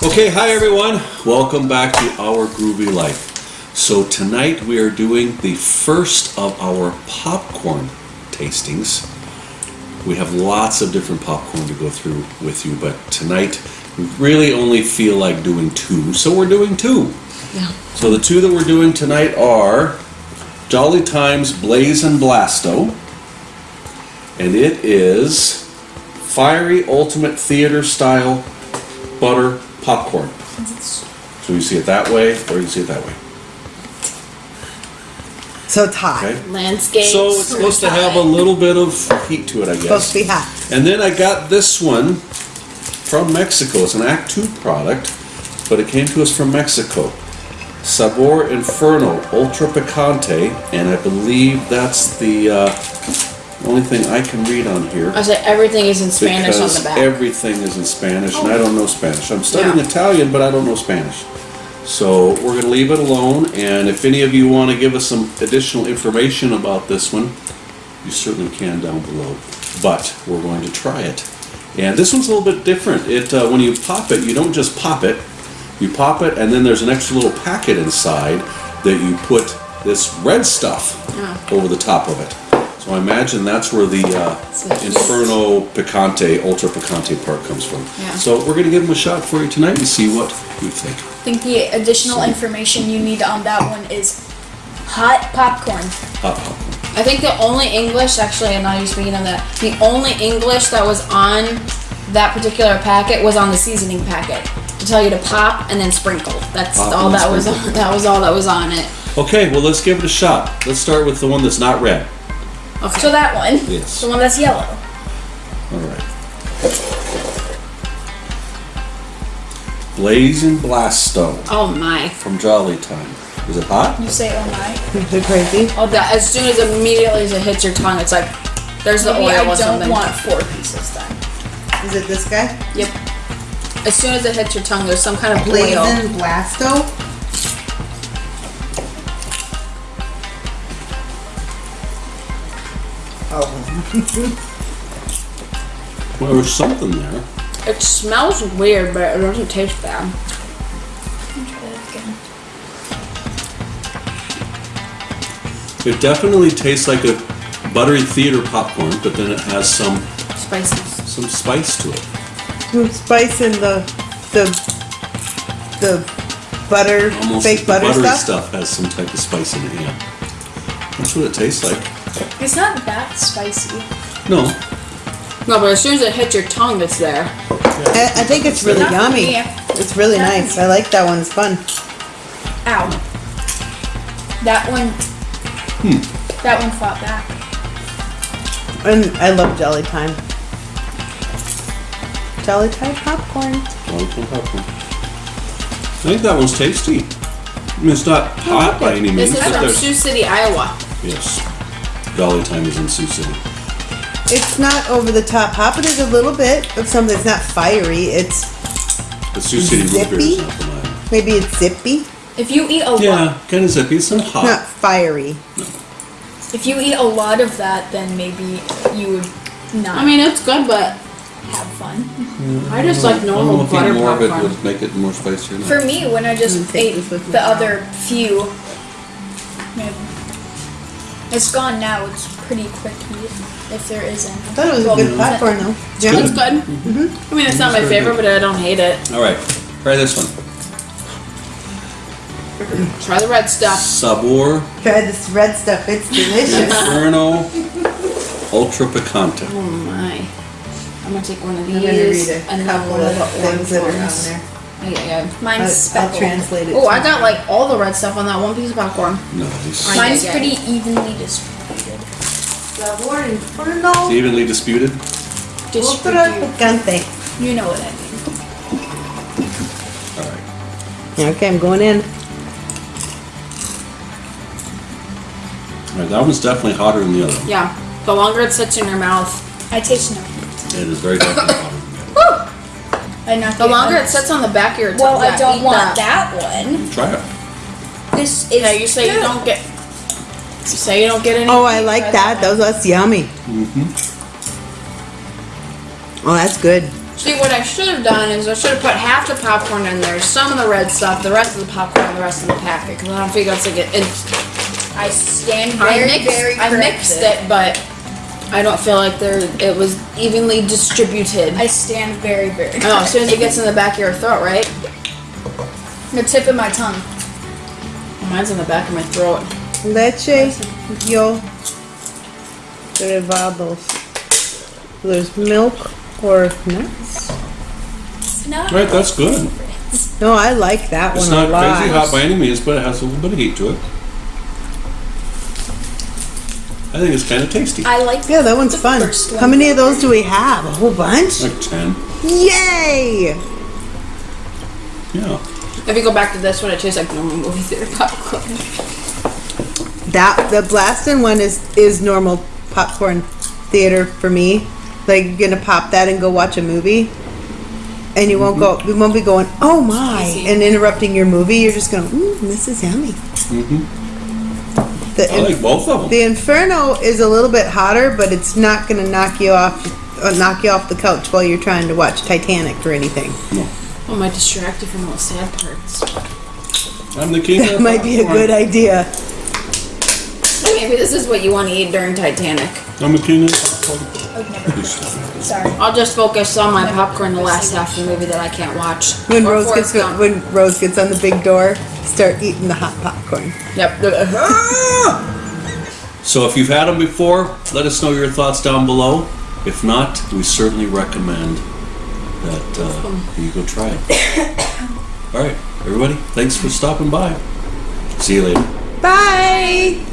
Okay, hi everyone. Welcome back to Our Groovy Life. So tonight we are doing the first of our popcorn tastings. We have lots of different popcorn to go through with you, but tonight we really only feel like doing two, so we're doing two. Yeah. So the two that we're doing tonight are Jolly Times Blaze and Blasto, and it is fiery ultimate theater style butter popcorn. So you see it that way, or you see it that way. So it's hot. Okay. Landscape. So it's supposed to have a little bit of heat to it, I guess. Supposed to be hot. And then I got this one from Mexico. It's an Act II product, but it came to us from Mexico. Sabor Inferno Ultra Picante, and I believe that's the uh, only thing I can read on here. I said everything is in Spanish on the back. everything is in Spanish, and I don't know Spanish. I'm studying Yeah. Italian, but I don't know Spanish. So we're going to leave it alone, and if any of you want to give us some additional information about this one, you certainly can down below. But we're going to try it. And this one's a little bit different. It uh, When you pop it, you don't just pop it. You pop it, and then there's an extra little packet inside that you put this red stuff Yeah. over the top of it. So I imagine that's where the uh, Inferno Picante, Ultra Picante part comes from. Yeah. So we're going to give them a shot for you tonight and see what you think. I think the additional information you need on that one is hot popcorn. Hot popcorn. I think the only English, actually, I'm not even speaking of that. The only English that was on that particular packet was on the seasoning packet to tell you to pop and then sprinkle. That's Pop all and that was. On, that was all that was on it. Okay, well let's give it a shot. Let's start with the one that's not red. Okay. So that one, Yes. the one that's yellow. All right. Blazing Blasto oh my! from Jolly Time. Is it hot? You say, oh my. Is it crazy? Oh, that as soon as immediately as it hits your tongue, it's like there's the Maybe oil I don't something. want four pieces then. Is it this guy? Yep. As soon as it hits your tongue, there's some kind of oil. Blazing Blasto? Oh. Well, there's something there. It smells weird, but it doesn't taste bad. Let me try that again. It definitely tastes like a buttery theater popcorn, but then it has some Spices. some spice to it. Some spice in the the the butter Almost fake the butter buttery stuff? stuff has some type of spice in it. Yeah, that's what it tastes like. It's not that spicy. No, No, but as soon as it hits your tongue, it's there. I, I think it's really Not for yummy. me. It's really Not nice. I like that one. It's fun. Ow. That one. Hmm. That one fought back. And I love Jelly Time. Jelly Time popcorn. Jolly Time popcorn. I think that one's tasty. I mean, it's not hot by any means, This is but from there's Sioux City, Iowa. yes. Jolly Time is in Sioux City. It's not over the top hot, but there's a little bit of something. It's not fiery. It's The Sioux City root beer Zippy? is not from Iowa. maybe it's zippy, If you eat a lot, Yeah, kind of zippy. It's not not hot. fiery. if you eat a lot of that, then maybe you would not I mean, it's good, but have fun. Mm-hmm. I just like I don't know normal if eating butter more of it popcorn. would make it more spicy or not. For me, when I just I'm take ate this with the now. other few, maybe. It's gone now. It's pretty quick if there is any. I thought it was a Well, good popcorn though. Yeah. It's good. Mm-hmm. I mean, it's not my favorite, but I don't hate it. All right, try this one. Try the red stuff. Sabor Try this red stuff. It's delicious. Inferno Ultra Picante. Oh my. I'm gonna take one of these. I'm gonna these read a couple of of things that are on there. Yeah, yeah. Mine's I'll, I'll speckled. translate it. Oh, I got like all the red stuff on that one piece of popcorn. Nice. I- Mine's yeah, pretty evenly distributed. Sabor Inferno Evenly disputed. Ultra You know what I mean. All right. Okay, I'm going in. All right, that one's definitely hotter than the other. one. Yeah. The longer it sits in your mouth, I taste no. It is very definitely hotter than the other. I not the longer it sits on the back of your tongue. Well, yeah, I don't eat want that. one. one. Try it. This is. Yeah, you say you don't get. You say you don't get any. Oh, I like that. Those that's yummy. Mm-hmm. Oh, that's good. See, what I should have done is I should have put half the popcorn in there, some of the red stuff, the rest of the popcorn, the rest of the packet. Because I don't figure it's like it. It's, I stand I very, mixed, very I mixed it, but I don't feel like there it was evenly distributed. I stand very, very. Oh, as soon as it gets in the back of your throat, right? the tip of my tongue. Mine's in the back of my throat. Leche, yo, derivados. There's milk or nuts. Not Right, that's good. No, I like that It's one a lot. It's not crazy hot by any means, but it has a little bit of heat to it. I think it's kind of tasty. I like. Yeah, that one's the fun. first How one. many of those do we have? A whole bunch? Like 10. Yay! Yeah. If you go back to this one, it tastes like normal movie theater popcorn. That the blasting one is is normal popcorn theater for me. Like you're gonna pop that and go watch a movie, and you won't go. You won't be going, oh my, Easy. and interrupting your movie. You're just going, mm, this is yummy. The I like both of them. the Inferno is a little bit hotter, but it's not gonna knock you off. Uh, knock you off the couch while you're trying to watch Titanic or anything. No. I might distract you from all the sad parts. I'm the king of That might be a good idea. Maybe this is what you want to eat during Titanic. I'm the king of. Sorry. I'll just focus on my popcorn the last half of the movie that I can't watch. When Or Rose Forrest gets Gump. when Rose gets on the big door, start eating the hot popcorn. Yep. Uh, ah! So if you've had them before, let us know your thoughts down below. If not, we certainly recommend that uh, hmm. you go try it. All right, everybody, thanks for stopping by. See you later. Bye.